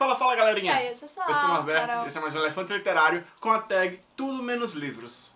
Fala, fala galerinha! E aí, eu sou Eu sou o Norberto, Carol. esse é mais um Elefante Literário com a tag Tudo Menos Livros.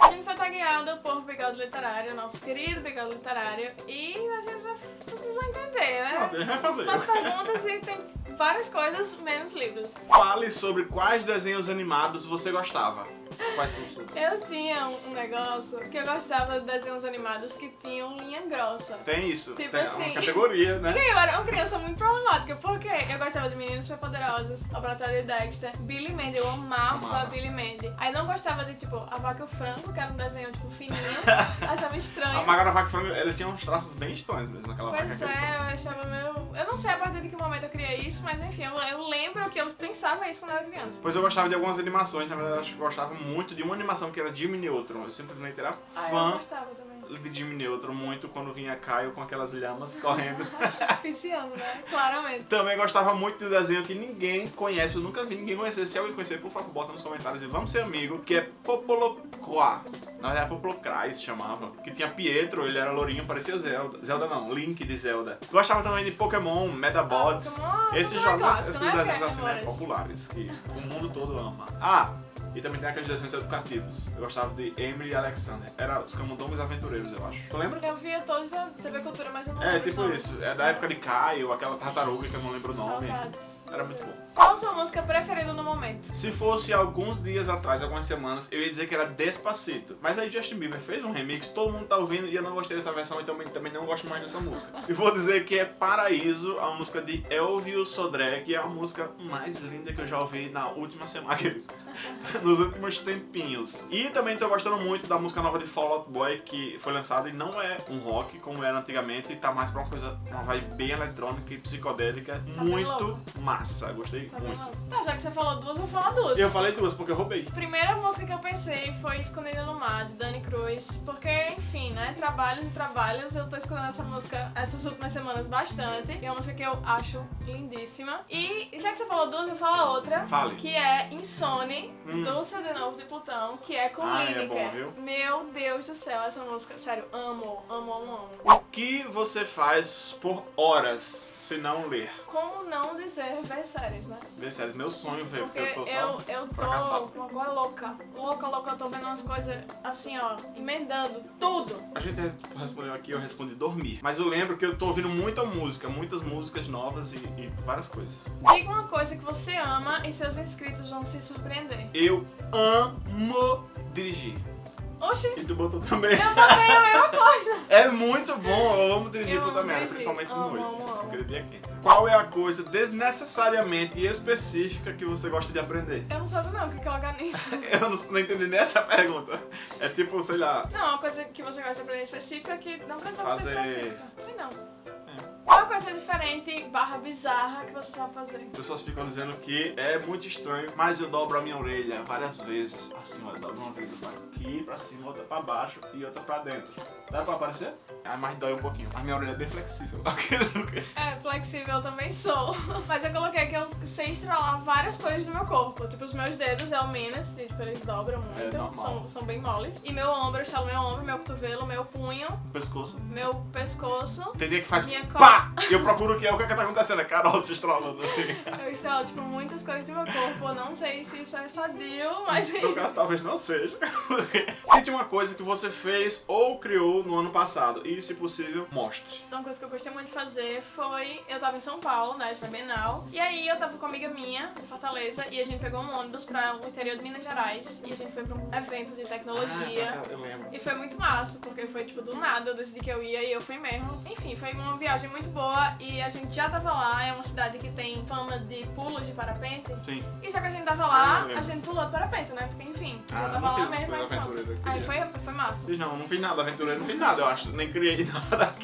A gente foi tagueado por Bigode Literário, nosso querido Bigode Literário, e a gente vai... Vocês vão entender, né? Pronto, a gente vai fazer. Umas perguntas e tem várias coisas menos livros. Fale sobre quais desenhos animados você gostava. Quais são os seus? Eu tinha um negócio que eu gostava de desenhos animados que tinham linha grossa. Tem isso, Tipo tem assim. uma categoria, né? Porque eu era uma criança muito problemática, porque eu gostava de Meninas Superpoderosas, Laboratório de Dexter, Billy Mandy, eu amava, Amava. Billy Mandy. Aí não gostava de, tipo, A Vaca e o Frango, que era um desenho, tipo, fininho, achava estranho. A Maga da Vaca Frango, ela tinha uns traços bem estranhos mesmo, aquela vaca. Pois é, eu achava meio... Eu não sei a partir de que momento eu criei isso, mas enfim, eu, eu lembro que eu pensava isso quando eu era criança. Pois eu gostava de algumas animações, na verdade eu acho que eu gostava muito de uma animação que era Jimmy Neutron. Eu simplesmente era Ah, eu fã gostava também. De Jimmy Neutron muito quando vinha Caio com aquelas lhamas correndo. Pisciano, né? Claramente. Também gostava muito do desenho que ninguém conhece, eu nunca vi ninguém conhecer. Se alguém conhecer, por favor, bota nos comentários e vamos ser amigo, que é Popolocroa. Na verdade, Popolocrai se chamava. Que tinha Pietro, ele era lourinho, parecia Zelda. Zelda não, Link de Zelda. Gostava também de Pokémon, Medabots. Ah, Pokémon, esses é jogos, esses né? desenhos é assim, né, populares, que o mundo todo ama. Ah! E também tem aqueles desenhos educativos. Eu gostava de Emily e Alexander. Era os Camundongos Aventureiros, eu acho. Tu lembra? Eu via todos a TV Cultura, mas eu não É, lembro tipo o nome. isso. É da época de Caio, aquela tartaruga que eu não lembro o nome. Saudades. Era muito bom. Qual a sua música preferida no momento? Se fosse alguns dias atrás, algumas semanas, eu ia dizer que era Despacito. Mas aí Justin Bieber fez um remix, todo mundo tá ouvindo e eu não gostei dessa versão e também, também não gosto mais dessa música. E vou dizer que é Paraíso, a música de Elvio Sodré, que é a música mais linda que eu já ouvi na última semana, nos últimos tempinhos. E também tô gostando muito da música nova de Fall Out Boy, que foi lançada e não é um rock como era antigamente, e tá mais pra uma coisa, uma vibe bem eletrônica e psicodélica, bem muito louco. Massa. Gostei Tá muito. Tá, já que você falou duas, eu vou falar duas. Eu falei duas porque eu roubei. Primeira música que eu pensei foi Escondida no Mar, de Dani Cruz, porque, enfim, né, trabalhos e trabalhos, eu tô escutando essa música essas últimas semanas bastante, e é uma música que eu acho lindíssima. E, já que você falou duas, eu falo outra, Fale. que é Insone, Hum. do CD Novo de Plutão, que é com Ah, é bom, viu? Meu Deus do céu, essa música, sério, amo, amo, amo, amo. O que você faz por horas se não ler? Como não dizer ver séries, né? Ver séries, meu sonho ver, porque Porque eu tô só eu, eu tô fracassado. agora louca, louca, louca, eu tô vendo umas coisas assim, ó, emendando tudo. A gente respondeu aqui, eu respondi dormir. Mas eu lembro que eu tô ouvindo muita música, muitas músicas novas e, e várias coisas. Diga uma coisa que você ama e seus inscritos vão se surpreender. Eu amo dirigir. Oxi, E tu botou também. eu botei a mesma coisa. É muito bom, eu amo dirigir Eu puta amo principalmente de noite. Aquele dia quente. Qual é a coisa desnecessariamente específica que você gosta de aprender? Eu não sabe não o que que é organismo. Eu não, não entendi nem essa pergunta. É tipo, sei lá, Não, uma coisa que você gosta de aprender específica que não precisa Fazer- ser específica. Sei não. É. Qual a coisa diferente barra bizarra que você sabe fazer? As pessoas ficam dizendo que é muito estranho, mas eu dobro a minha orelha várias vezes. Assim, ó, eu dobro uma vez faço aqui pra cima, outra pra baixo e outra pra dentro. Dá pra aparecer? Ah, mas dói um pouquinho. A minha orelha é bem flexível. É, flexível eu também sou. Mas eu coloquei que eu sei estralar várias coisas do meu corpo. Tipo, os meus dedos é o menos, tipo, eles dobram muito. É são, são bem moles. E meu ombro, eu estalo meu ombro, meu cotovelo, meu punho, Pescoço. meu pescoço. Tem dia que faz Minha co- E eu procuro o que é, o que é que tá acontecendo. É Carol se estralando assim. Eu estralo, tipo, muitas coisas do meu corpo. Eu não sei se isso é sadio, mas... No caso, talvez não seja. Cite uma coisa que você fez ou criou no ano passado. E, se possível, mostre. Uma coisa que eu gostei muito de fazer foi... Eu tava em São Paulo, né, de Bienal. E aí eu tava com uma amiga minha, de Fortaleza, e a gente pegou um ônibus pra o interior de Minas Gerais. E a gente foi pra um evento de tecnologia. Ah, eu lembro. E foi muito massa, porque foi tipo do nada, eu decidi que eu ia e eu fui mesmo. Enfim, foi uma viagem muito boa e a gente já tava lá, é uma cidade que tem fama de pulos de parapente. Sim. E já que a gente tava Ah, lá, eu lembro. a gente pulou de parapente, né? Porque enfim, Ah, já tava lá mesmo, aí pronto. Aí queria. foi, foi massa. Fiz não, não fiz nada, aventureiro não fiz nada, eu acho. Nem criei nada.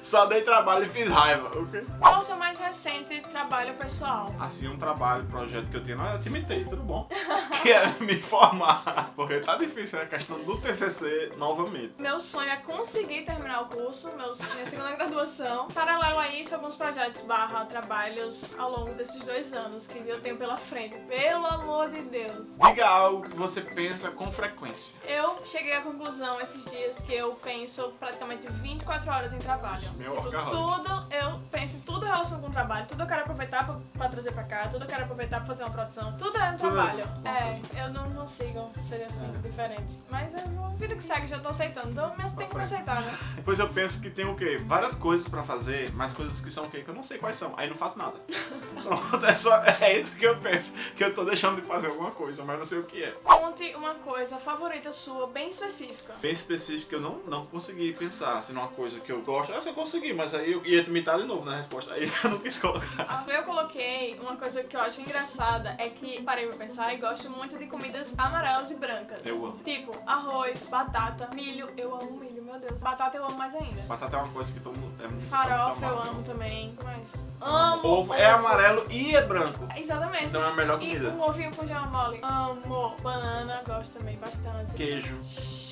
Só dei trabalho e fiz raiva. O quê? Qual o seu mais recente trabalho pessoal? Assim, um trabalho, projeto que eu tinha, eu te imitei, tudo bom. que é me formar. Porque tá difícil, né? A questão do TCC novamente. Meu sonho é conseguir terminar o curso, meu, minha segunda graduação. Paralelo a isso, alguns projetos barra trabalhos ao longo desses dois anos que eu tenho pela frente. Pelo amor de Deus. Diga algo que você pensa com frequência. Eu cheguei à conclusão esses dias que eu penso praticamente 24 horas em trabalho. Meu Tipo, tudo, eu penso em tudo relacionado com o trabalho. Tudo eu quero aproveitar pra, pra trazer pra cá, tudo eu quero aproveitar pra fazer uma produção. Tudo é no Tudo é trabalho. uma É, eu não consigo ser assim, É. diferente. Mas é a vida que segue, já tô aceitando. Então, mas tem que me aceitar, né? Pois eu penso que tem o quê? Várias coisas pra fazer, mas coisas que são o quê? Que eu não sei quais são. Aí não faço nada. Pronto, é, só, é isso que eu penso. Que eu tô deixando de fazer alguma coisa, mas não sei o que é. Conte uma coisa favorita sua, bem específica. Bem específico, eu não, não consegui pensar assim, numa coisa que eu gosto. Essa eu consegui, mas aí eu ia te imitar de novo na resposta. Aí eu não quis colocar. Ah, Eu coloquei uma coisa que eu acho engraçada, é que parei pra pensar e gosto muito de comidas amarelas e brancas. Eu amo. Tipo, arroz, batata, milho. Eu amo milho, meu Deus. Batata eu amo mais ainda. Batata é uma coisa que todo mundo. É muito Farofa eu amo também. O que mais? Amo Ovo é amarelo e é branco. Exatamente. Então é a melhor E comida. um ovinho com gema mole. Amo. Banana, gosto também bastante. Queijo.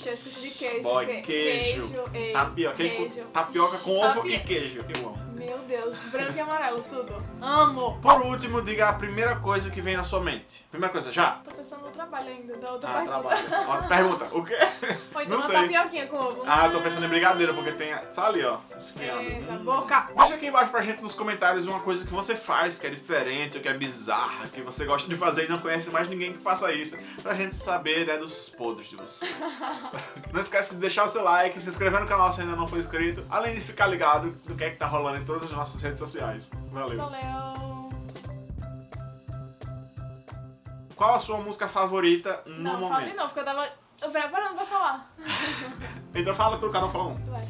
Shhh, Eu esqueci de queijo. Boy, Que- queijo. ei, Tapioca. Queijo com- queijo. tapioca com ovo Tapio- e queijo. Eu amo. Meu Deus, branco e amarelo, tudo. Amo. Por último, diga a primeira coisa que vem na sua mente. Primeira coisa, já? Tô pensando no trabalho ainda, da outra Ah, pergunta. trabalho. Ó, Pergunta, o quê? Ou então Não uma sei. tapioquinha com ovo. Ah, eu tô pensando em brigadeiro, porque tem só ali, ó, esfriando. Eita, Hum. boca. Deixa aqui embaixo pra gente nos comentários uma coisa que você faz, que é diferente, ou que é bizarra, que você gosta de fazer e não conhece mais ninguém que faça isso, pra gente saber, né, dos podres de vocês. não esquece de deixar o seu like, se inscrever no canal se ainda não for inscrito, além de ficar ligado do que é que tá rolando em todas as nossas redes sociais. Valeu. Valeu. Qual a sua música favorita no Não, fala de momento? novo, porque eu tava preparando pra falar. Então fala tu, cada um fala um. Tu vai.